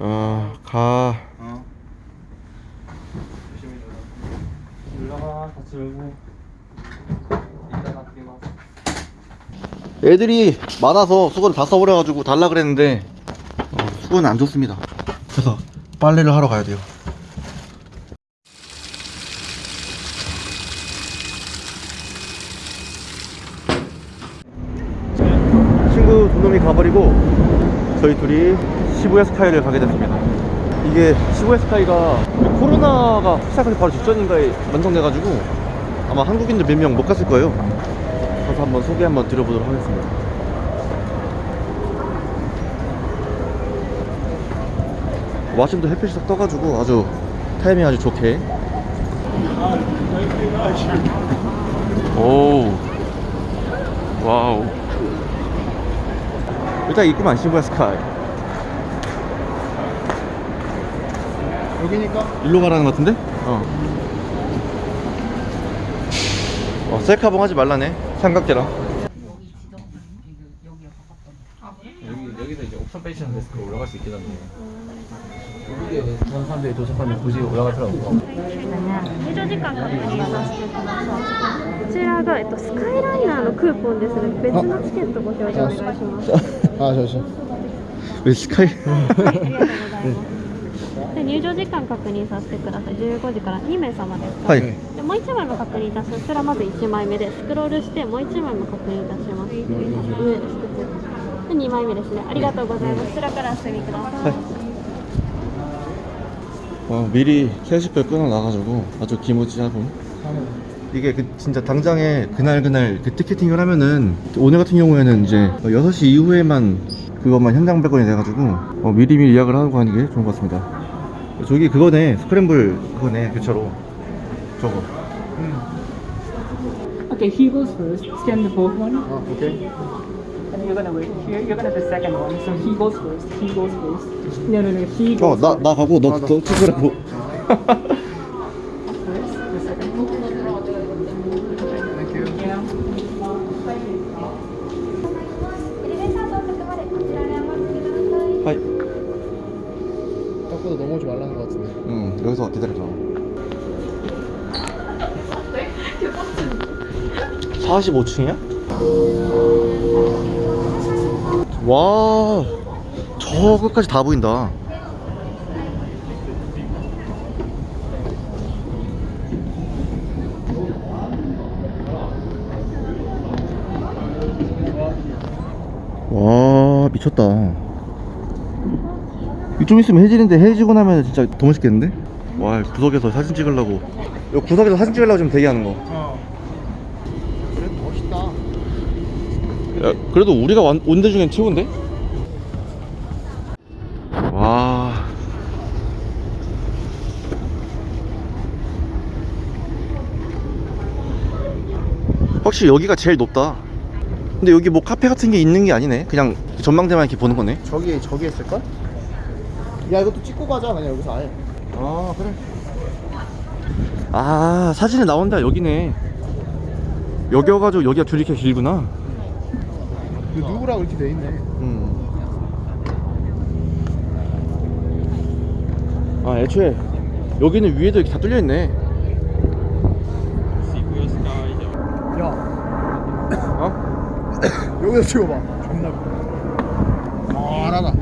아, 가. 어. 조심히 놀라. 놀러가 같이 놀고. 이따가 그리고. 애들이 많아서 수건을 다 써버려가지고 달라 그랬는데 어, 수건은 안 좋습니다. 그래서 빨래를 하러 가야 돼요. 친구 두 놈이 가버리고 저희 둘이 시부야 스카이를 가게 됐습니다. 이게 시부야 스카이가 코로나가 시작하기 바로 직전인가에 완성돼가지고 아마 한국인들 몇 명 못 갔을 거예요. 가서 한번 소개 한번 드려보도록 하겠습니다. 마침도 햇빛이 딱 떠가지고 아주 타이밍 아주 좋게. 오, 와우. 일단 입구만 시부야 스카이. 여기니까? 일로 가라는 것 같은데? 어. 어, 셀카봉 하지 말라네. 삼각대랑. 여기 여기서 이제 옵션 페이션 데스크로 올라갈 수 있게 됐네. 여기에 다른 사람들이 도착하면 굳이 올라갈 필요 없고. 入場時間確認させてください。こちらが、えっと、スカイライナーのクーポンですので、別のチケットご表示お願いします。 아 잠시. 왜 스카이? はい、ありがとうございます。で入場時間確認させてください。15時から2名様ですか。 하이. でもう1枚も確認いたします。こちらまず1枚目でスクロールしてもう1枚も確認いたします。上です。で2枚目ですね。ありがとうございます。こちらからお進みください。 어, 미리 캐시백 끊어놔가지고 아주 기모지하고 이게 그 진짜 당장에 그날 그날 그 티켓팅을 하면은 오늘 같은 경우에는 이제 6시 이후에만 그것만 현장 발권이 돼가지고 어, 미리 미리 예약을 하고 가는 게 좋은 것 같습니다 저기 그거네 스크램블 그거네 교차로 저거 Okay, he goes first. Scan the both one. 아 오케이. And you're gonna wait here. You're gonna the second one. So he goes first. He goes first. No, no, no. He goes 어나 나 가고 너, 너 스크램블 さい。 하이 딱보다 넘어오지 말라는 것 같은데. 응 여기서 기다려줘 45층이야? 와, 저 끝까지 다 보인다. 와, 미쳤다. 좀 있으면 해지는데 해지고 나면 진짜 더 멋있겠는데? 와 구석에서 사진 찍으려고 요 구석에서 사진 찍으려고 지금 대기하는 거 어. 그래도 멋있다. 야, 그래도 우리가 온 데 중엔 최고인데? 와 확실히 여기가 제일 높다 근데 여기 뭐 카페 같은 게 있는 게 아니네 그냥 전망대만 이렇게 보는 거네 저기 저기 했을걸? 야 이것도 찍고 가자 그냥 여기서 아예. 아 그래 아 사진에 나온다 여기네 여기 와가지고 여기가 줄이 이렇게 길구나 이거 누구라고 이렇게 돼 있네. 음. 아 애초에 여기는 위에도 이렇게 다 뚫려 있네 야 어? 여기서 찍어봐. 존나. 아 알아다.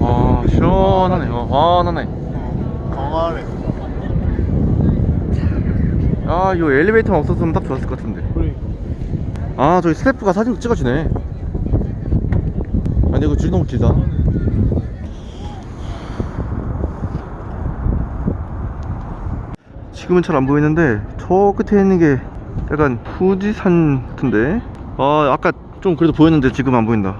아 시원하네 어 환하네 강하네. 아 이거 엘리베이터만 없었으면 딱 좋았을 것 같은데. 그러니까. 아 저기 스태프가 사진 찍어주네. 아니 이거 줄 너무 길다. 지금은 잘 안 보이는데 저 끝에 있는 게 약간 후지산 같은데? 아 아까 좀 그래도 보였는데 지금 안 보인다.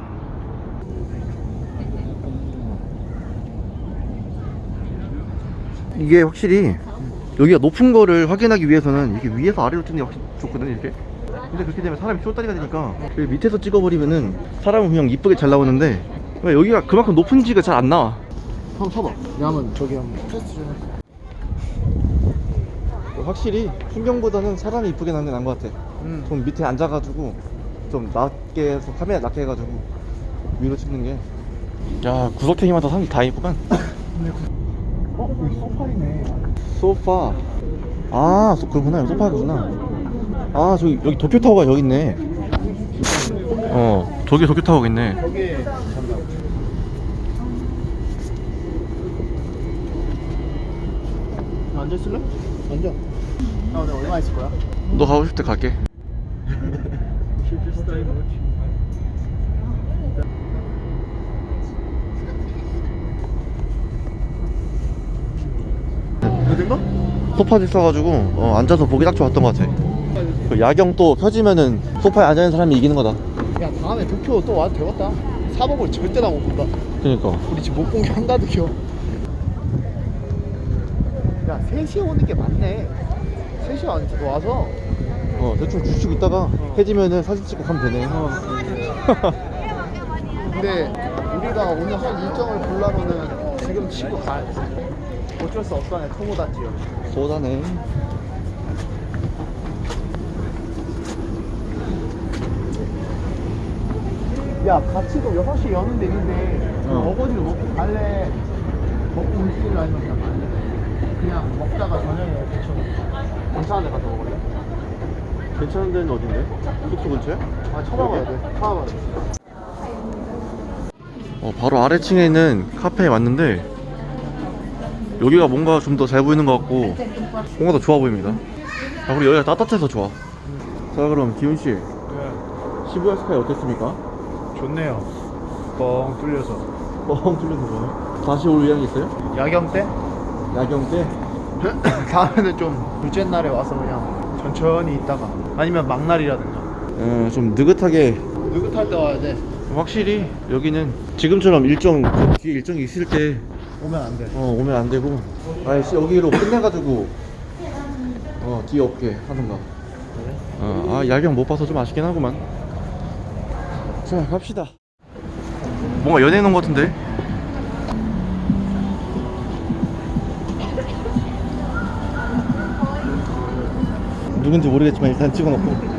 이게 확실히 여기가 높은 거를 확인하기 위해서는 이게 위에서 아래로 찍는 게 확실히 좋거든 이렇게. 근데 그렇게 되면 사람이 쫄다리가 되니까. 여기 밑에서 찍어버리면은 사람은 그냥 이쁘게 잘 나오는데 왜 여기가 그만큼 높은 지가 잘 안 나와. 한번 서봐. 야면 저기 한번. 테스트 좀 해. 확실히 풍경보다는 사람이 이쁘게 나는 게 나은 것 같아. 응. 좀 밑에 앉아가지고 좀 낮게 해서 카메라 낮게 해가지고 위로 찍는 게. 야 구석탱이마다 사람들 다 있구만 어? 여기 소파이네. 소파 아 소, 그렇구나 소파구나 아 저기 여기 도쿄타워가 여기 있네 어 저기 도쿄타워가 있네 여기 앉아 있을래? 앉아. 나 오늘 얼마 있을 거야? 너 가고 싶을 때 갈게 어딘가? 소파도 있어가지고 어, 앉아서 보기 딱 좋았던 것 같아 그 야경 또 펴지면은 소파에 앉아있는 사람이 이기는 거다 야 다음에 도쿄 또 와도 되겠다. 사복을 절대 다못 본다. 그니까 우리 지금 못 본 게 한가득이요. 야 3시에 오는 게 맞네. 3시에 안 와서 어 대충 주시고 있다가 해지면은 사진 찍고 가면 되네 근데 우리가 오늘 할 일정을 보려면은 지금 치고 가야 돼. 어쩔 수 없다네 토모다 지요. 쏘다네 야 같이 도 6시 여는 데 있는데 어. 어. 거지를 먹고 갈래 먹고 움직일래 아니면 그냥 갈래? 그냥 먹다가 저녁에 대충 괜찮은 데 가서 먹을래? 괜찮은 데는 어딘데? 숙소 근처에? 아 쳐다봐야 돼 쳐다봐야 돼 어, 바로 아래층에 있는 카페에 왔는데 여기가 뭔가 좀 더 잘 보이는 것 같고 뭔가 더 좋아 보입니다. 아, 그리고 여기가 따뜻해서 좋아. 자 그럼 기훈씨. 시부야 스카이 어땠습니까? 좋네요. 뻥 뚫려서. 뻥 뚫려서 좋아요? 다시 올 의향이 있어요? 야경 때? 야경 때? 다음에는 좀 둘째 날에 와서 그냥 천천히 있다가 아니면 막날이라든가. 어, 좀 느긋하게. 느긋할 때 와야 돼 확실히 여기는 지금처럼 일정 그 뒤에 일정이 있을 때 오면 안 돼. 어, 오면 안 되고. 아이씨 여기로 끝내가지고 어 뒤에 없게 하던가 어, 아 야경 못 봐서 좀 아쉽긴 하구만. 자 갑시다. 뭔가 연예인 온것 같은데? 누군지 모르겠지만 일단 찍어놓고